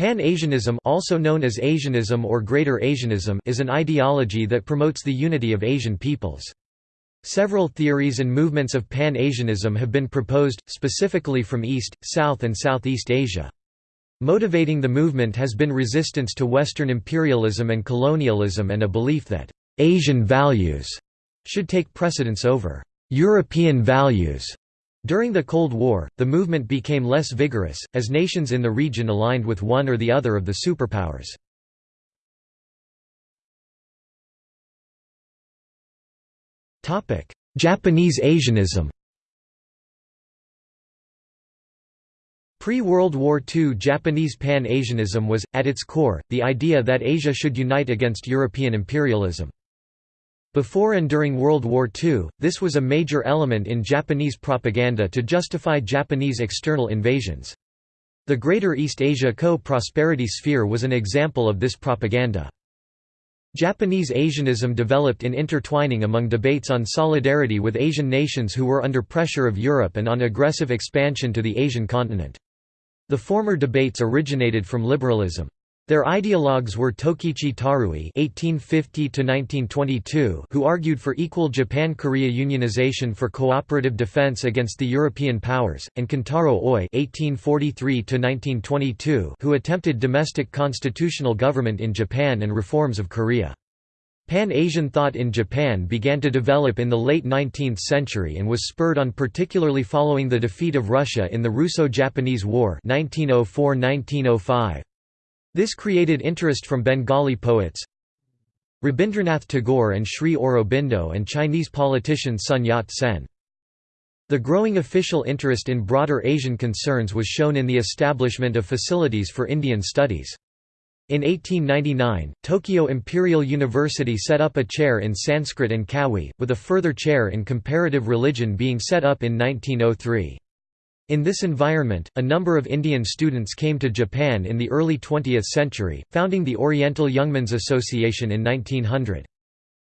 Pan-Asianism also known as Asianism or Greater Asianism is an ideology that promotes the unity of Asian peoples. Several theories and movements of Pan-Asianism have been proposed, specifically from East, South and Southeast Asia. Motivating the movement has been resistance to Western imperialism and colonialism and a belief that «Asian values» should take precedence over «European values». During the Cold War, the movement became less vigorous, as nations in the region aligned with one or the other of the superpowers. Japanese Asianism Pre-World War II Japanese Pan-Asianism was, at its core, the idea that Asia should unite against European imperialism. Before and during World War II, this was a major element in Japanese propaganda to justify Japanese external invasions. The Greater East Asia Co-Prosperity Sphere was an example of this propaganda. Japanese Asianism developed in intertwining among debates on solidarity with Asian nations who were under pressure of Europe and on aggressive expansion to the Asian continent. The former debates originated from liberalism. Their ideologues were Tokichi Tarui (1850–1922), who argued for equal Japan-Korea unionization for cooperative defense against the European powers, and Kentaro Oi (1843–1922), who attempted domestic constitutional government in Japan and reforms of Korea. Pan-Asian thought in Japan began to develop in the late 19th century and was spurred on particularly following the defeat of Russia in the Russo-Japanese War 1904–1905. This created interest from Bengali poets Rabindranath Tagore and Sri Aurobindo and Chinese politician Sun Yat-sen. The growing official interest in broader Asian concerns was shown in the establishment of facilities for Indian studies. In 1899, Tokyo Imperial University set up a chair in Sanskrit and Kawi, with a further chair in comparative religion being set up in 1903. In this environment, a number of Indian students came to Japan in the early 20th century, founding the Oriental Youngmen's Association in 1900.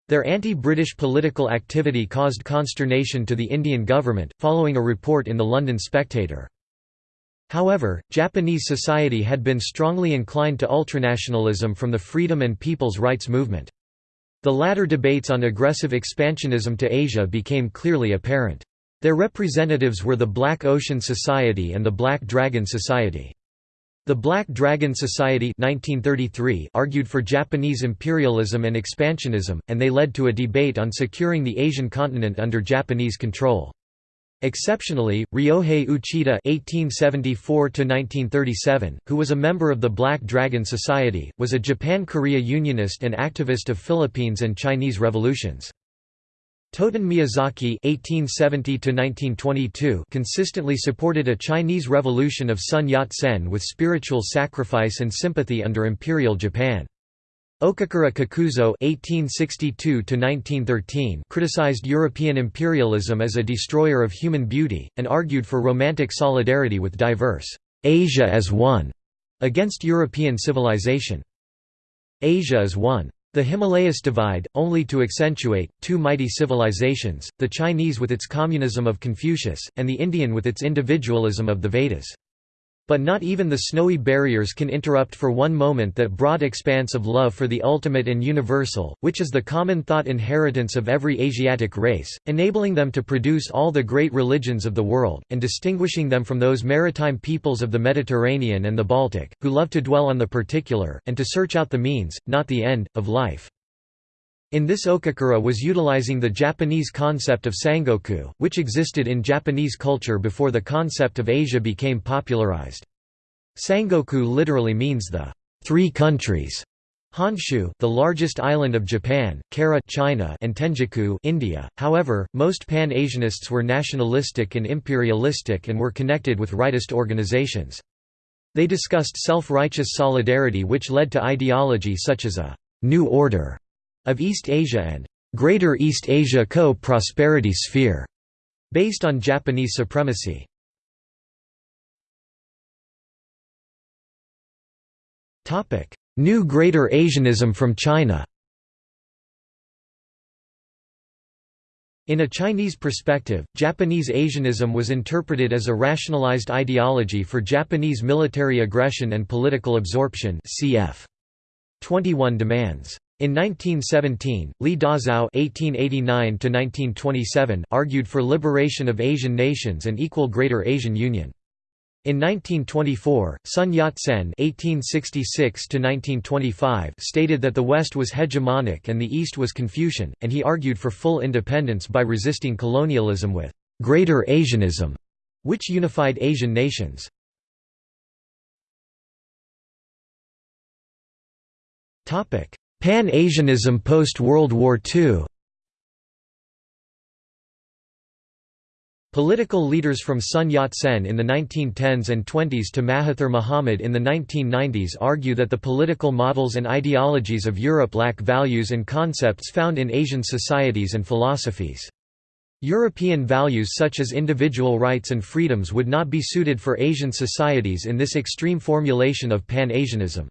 Their anti-British political activity caused consternation to the Indian government, following a report in the London Spectator. However, Japanese society had been strongly inclined to ultranationalism from the freedom and people's rights movement. The latter debates on aggressive expansionism to Asia became clearly apparent. Their representatives were the Black Ocean Society and the Black Dragon Society. The Black Dragon Society 1933 argued for Japanese imperialism and expansionism, and they led to a debate on securing the Asian continent under Japanese control. Exceptionally, Ryohei Uchida (1874–1937), who was a member of the Black Dragon Society, was a Japan-Korea unionist and activist of Philippines and Chinese revolutions. Toten Miyazaki (1870–1922) consistently supported a Chinese revolution of Sun Yat-sen with spiritual sacrifice and sympathy under Imperial Japan. Okakura Kakuzo (1862–1913) criticized European imperialism as a destroyer of human beauty and argued for romantic solidarity with diverse Asia as one against European civilization. Asia is one. The Himalayas divide, only to accentuate, two mighty civilizations, the Chinese with its communism of Confucius, and the Indian with its individualism of the Vedas. But not even the snowy barriers can interrupt for one moment that broad expanse of love for the ultimate and universal, which is the common thought inheritance of every Asiatic race, enabling them to produce all the great religions of the world, and distinguishing them from those maritime peoples of the Mediterranean and the Baltic, who love to dwell on the particular, and to search out the means, not the end, of life. In this Okakura was utilizing the Japanese concept of Sangoku, which existed in Japanese culture before the concept of Asia became popularized. Sangoku literally means the three countries. Honshu, the largest island of Japan, Kara China, and Tenjiku, India. However, most Pan-Asianists were nationalistic and imperialistic and were connected with rightist organizations. They discussed self-righteous solidarity which led to ideology such as a new order of East Asia and Greater East Asia Co-Prosperity Sphere, based on Japanese supremacy. New Greater Asianism from China In a Chinese perspective, Japanese Asianism was interpreted as a rationalized ideology for Japanese military aggression and political absorption cf. 21 demands. In 1917, Li Dazhao (1889–1927) argued for liberation of Asian nations and equal Greater Asian Union. In 1924, Sun Yat-sen (1866–1925) stated that the West was hegemonic and the East was Confucian, and he argued for full independence by resisting colonialism with Greater Asianism, which unified Asian nations. Topic: Pan-Asianism post-World War II. Political leaders from Sun Yat-sen in the 1910s and 20s to Mahathir Mohamad in the 1990s argue that the political models and ideologies of Europe lack values and concepts found in Asian societies and philosophies. European values such as individual rights and freedoms would not be suited for Asian societies in this extreme formulation of Pan-Asianism.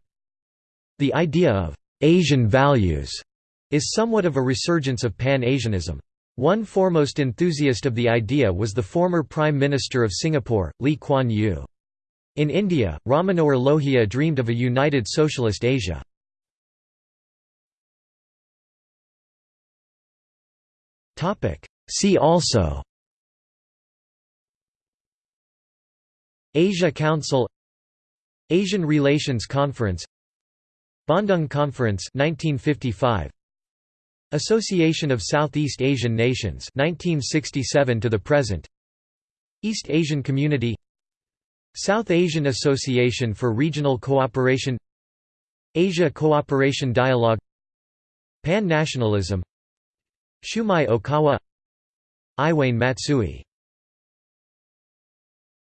The idea of «Asian values» is somewhat of a resurgence of Pan-Asianism. One foremost enthusiast of the idea was the former Prime Minister of Singapore, Lee Kuan Yew. In India, Ram Manohar Lohia dreamed of a united socialist Asia. See also Asia Council Asian Relations Conference Bandung Conference 1955 Association of Southeast Asian Nations 1967 to the present. East Asian Community. South Asian Association for Regional Cooperation. Asia Cooperation Dialogue. Pan-nationalism. Shumei Okawa. Iwane Matsui